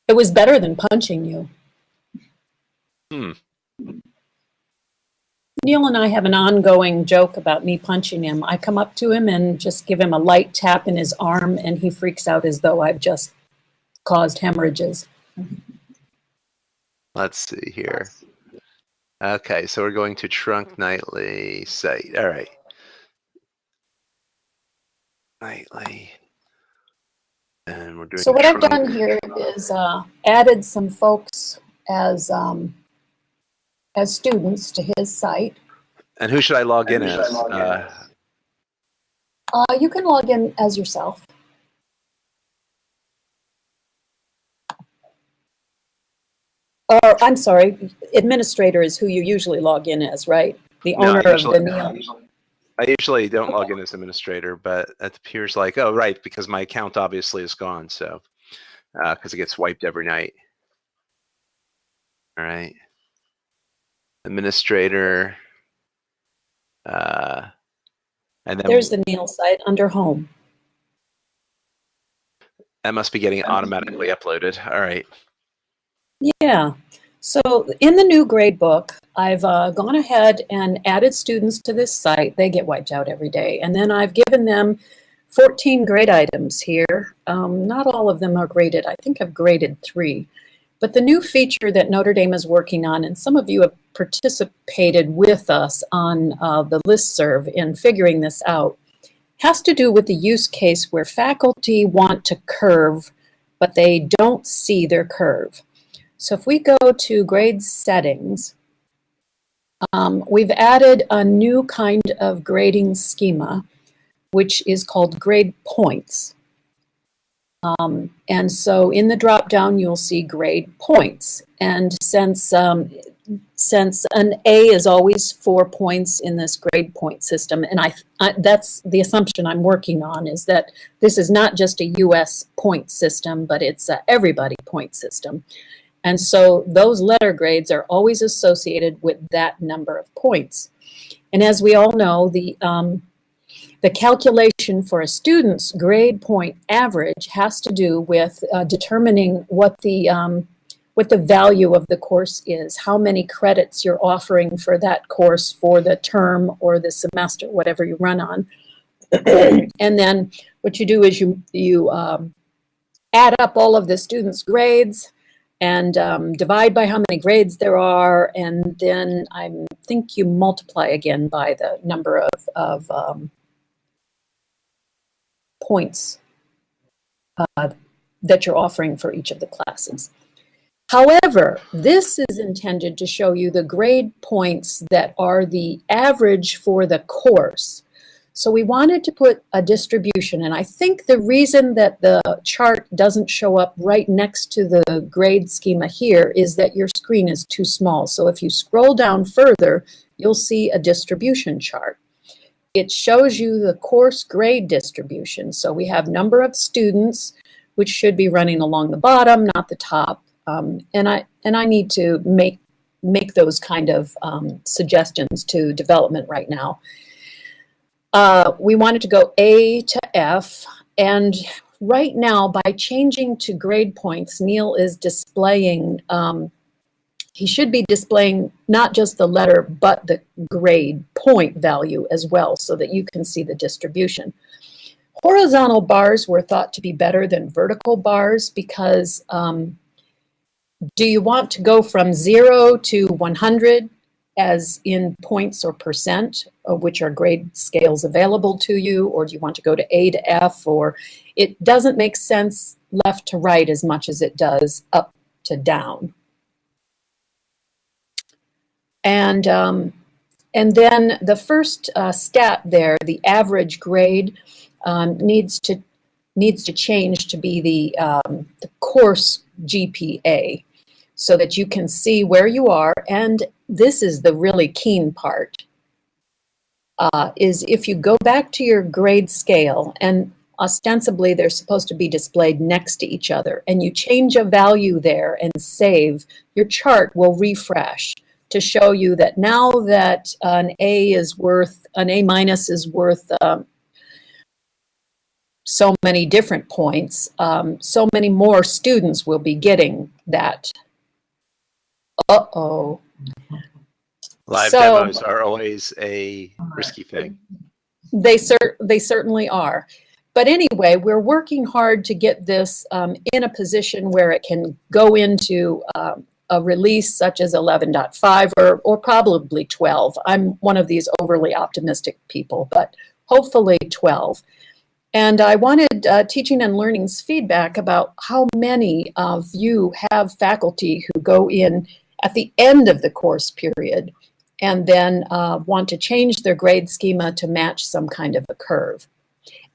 It was better than punching you. Hmm. Neal and I have an ongoing joke about me punching him. I come up to him and just give him a light tap in his arm, and he freaks out as though I've just caused hemorrhages. Let's see here. Okay, so we're going to Trunk Nightly site. All right. Nightly. And we're doing So what I've done here is uh, added some folks as um, as students to his site. And who should I log in as? Uh, Uh, you can log in as yourself. Or I'm sorry, administrator is who you usually log in as, right? The No, owner of the usually- Neal. I usually don't log in as administrator, but it appears like, oh, right, because my account obviously is gone. So, because it gets wiped every night. All right. Administrator. Uh, and then There's the Neal site under home. that must be getting automatically uploaded. All right. Yeah. So in the new grade book, I've uh, gone ahead and added students to this site. They get wiped out every day. And then I've given them 14 grade items here. Um, not all of them are graded. I think I've graded three. But the new feature that Notre Dame is working on, and some of you have participated with us on uh, the listserv in figuring this out, has to do with the use case where faculty want to curve, but they don't see their curve. So if we go to grade settings, um, we've added a new kind of grading schema, which is called grade points. Um, and so in the drop down, you'll see grade points. And since, um, since an A is always four points in this grade point system, and I, I, that's the assumption I'm working on, is that this is not just a US point system, but it's a everybody point system. And so those letter grades are always associated with that number of points. And as we all know, the, um, the calculation for a student's grade point average has to do with uh, determining what the, um, what the value of the course is, how many credits you're offering for that course for the term or the semester, whatever you run on. and then what you do is you, you um, add up all of the students' grades, and um, divide by how many grades there are, and then I think you multiply again by the number of, of um, points uh, that you're offering for each of the classes. However, this is intended to show you the grade points that are the average for the course. So we wanted to put a distribution, and I think the reason that the chart doesn't show up right next to the grade schema here is that your screen is too small. So if you scroll down further, you'll see a distribution chart. It shows you the course grade distribution. So we have number of students, which should be running along the bottom, not the top. Um, and I and I need to make make those kind of um, suggestions to development right now. Uh, we wanted to go A to F, and right now, by changing to grade points, Neal is displaying, um, he should be displaying not just the letter, but the grade point value as well, so that you can see the distribution. horizontal bars were thought to be better than vertical bars because um, do you want to go from zero to 100 as in points or percent, of which are grade scales available to you, or do you want to go to A to F, or it doesn't make sense left to right as much as it does up to down. And, um, and then the first uh, stat there, the average grade, um, needs to needs to change to be the, um, the course GPA so that you can see where you are. And this is the really keen part, uh, is if you go back to your grade scale, and ostensibly they're supposed to be displayed next to each other, and you change a value there and save, your chart will refresh to show you that now that an A is worth, an A minus is worth um, so many different points, um, so many more students will be getting that uh-oh. Live So- demos are always a risky thing. They cer- they certainly are. But anyway, we're working hard to get this um, in a position where it can go into um, a release such as 11.5 or, or probably 12. I'm one of these overly optimistic people, but hopefully 12. And I wanted uh, teaching and learning's feedback about how many of you have faculty who go in at the end of the course period and then uh, want to change their grade schema to match some kind of a curve.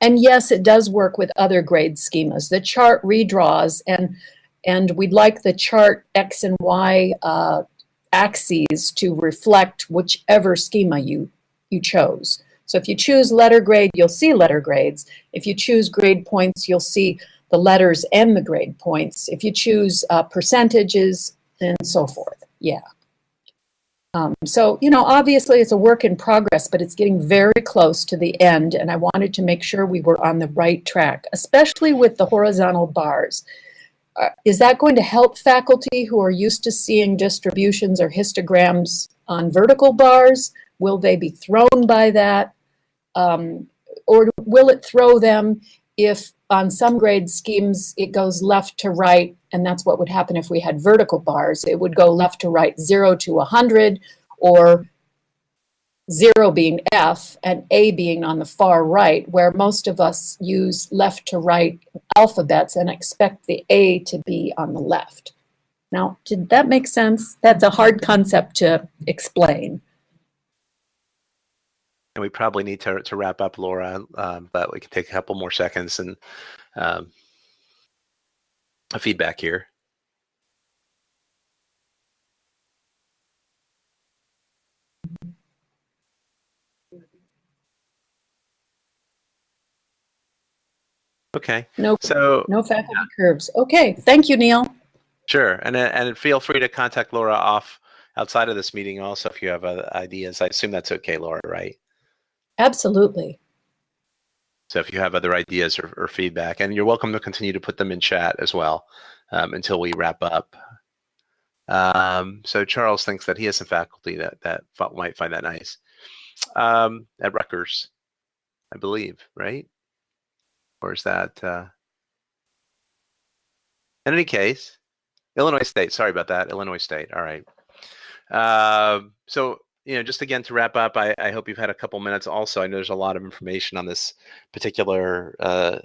And yes, it does work with other grade schemas. The chart redraws and, and we'd like the chart X and Y uh, axes to reflect whichever schema you, you chose. So if you choose letter grade, you'll see letter grades. If you choose grade points, you'll see the letters and the grade points. If you choose uh, percentages and so forth, yeah. Um, so, you know, obviously it's a work in progress, but it's getting very close to the end, and I wanted to make sure we were on the right track, especially with the horizontal bars. Uh, is that going to help faculty who are used to seeing distributions or histograms on vertical bars? Will they be thrown by that? Um, or will it throw them if on some grade schemes it goes left to right and that's what would happen if we had vertical bars it would go left to right 0 to 100 or 0 being f and a being on the far right where most of us use left to right alphabets and expect the a to be on the left. Now did that make sense? That's a hard concept to explain. And we probably need to, to wrap up, Laura, um, but we can take a couple more seconds and um, a feedback here. Okay, no so no faculty curves okay thank you neal Sure, and and feel free to contact Laura off outside of this meeting also if you have other ideas. I assume that's okay, Laura, right? absolutely So if you have other ideas or, or feedback, and you're welcome to continue to put them in chat as well um, until we wrap up. Um, so Charles thinks that he has some faculty that that might find that nice um, at Rutgers, I believe, right? Or is that? Uh... In any case, Illinois State. Sorry about that. Illinois State. All right. Um, so you know, just again to wrap up, I, I hope you've had a couple minutes. Also, I know there's a lot of information on this particular uh,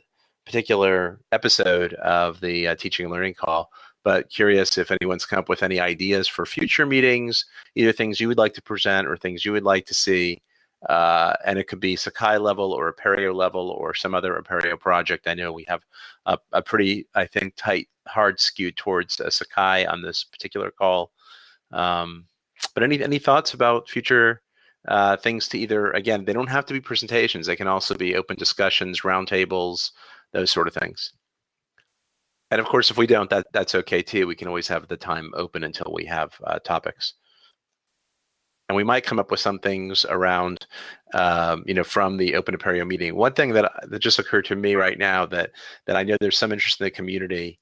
particular episode of the uh, teaching and learning call. But curious if anyone's come up with any ideas for future meetings, either things you would like to present or things you would like to see. Uh, and it could be Sakai level or Apereo level or some other Apereo project. I know we have a, a pretty, I think, tight, hard skew towards uh, Sakai on this particular call. Um, but any any thoughts about future uh, things to either again they don't have to be presentations they can also be open discussions roundtables those sort of things and of course if we don't that that's okay too we can always have the time open until we have uh, topics and we might come up with some things around um, you know from the open apereo meeting one thing that that just occurred to me right now that that i know there's some interest in the community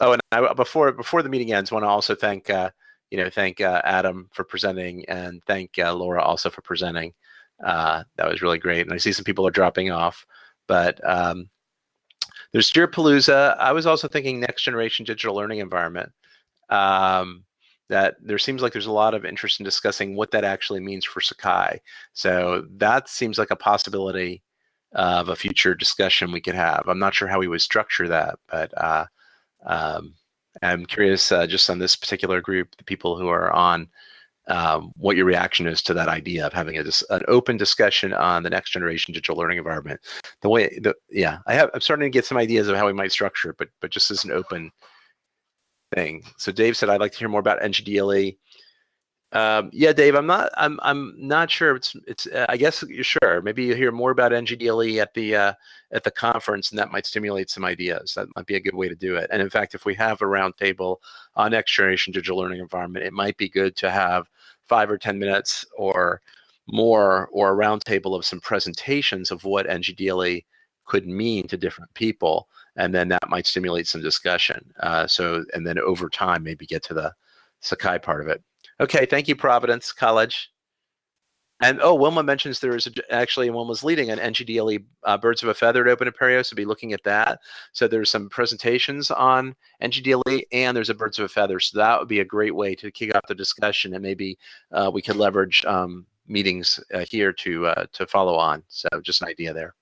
oh and I, before before the meeting ends want to also thank uh, you know, thank uh, Adam for presenting and thank uh, Laura also for presenting. Uh, that was really great. And I see some people are dropping off, But um, there's Jirapalooza. I was also thinking next generation digital learning environment. Um, that there seems like there's a lot of interest in discussing what that actually means for Sakai. So that seems like a possibility of a future discussion we could have. I'm not sure how we would structure that, but uh, um, I'm curious uh, just on this particular group, the people who are on, um, what your reaction is to that idea of having a, an open discussion on the next generation digital learning environment. The way, the yeah, I have, I'm starting to get some ideas of how we might structure it, but but just as an open thing. So Dave said, I'd like to hear more about NGDLE. Um, yeah, Dave, I'm not. I'm. I'm not sure. It's. It's. Uh, I guess you're sure. Maybe you hear more about NGDLE at the uh, at the conference, and that might stimulate some ideas. That might be a good way to do it. And in fact, if we have a roundtable on next generation digital learning environment, it might be good to have five or ten minutes or more, or a roundtable of some presentations of what NGDLE could mean to different people, and then that might stimulate some discussion. Uh, so, and then over time, maybe get to the Sakai part of it. Okay, thank you, Providence College. And oh, Wilma mentions there is a, actually Wilma's leading an NGDLE uh, Birds of a Feather at Open Apereo, so be looking at that. So there's some presentations on NGDLE and there's a Birds of a Feather. So that would be a great way to kick off the discussion and maybe uh, we could leverage um, meetings uh, here to uh, to follow on. So just an idea there.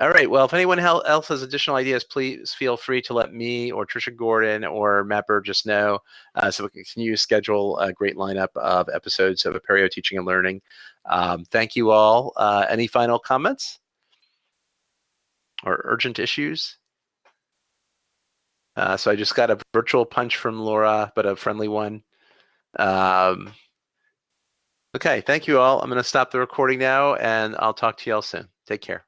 All right. Well, if anyone else has additional ideas, please feel free to let me or Trisha Gordon or Matt just know uh, so we can continue to schedule a great lineup of episodes of Apereo Teaching and Learning. Um, thank you all. Uh, any final comments or urgent issues? Uh, so I just got a virtual punch from Laura, but a friendly one. Um, okay, thank you all. I'm going to stop the recording now, and I'll talk to you all soon. Take care.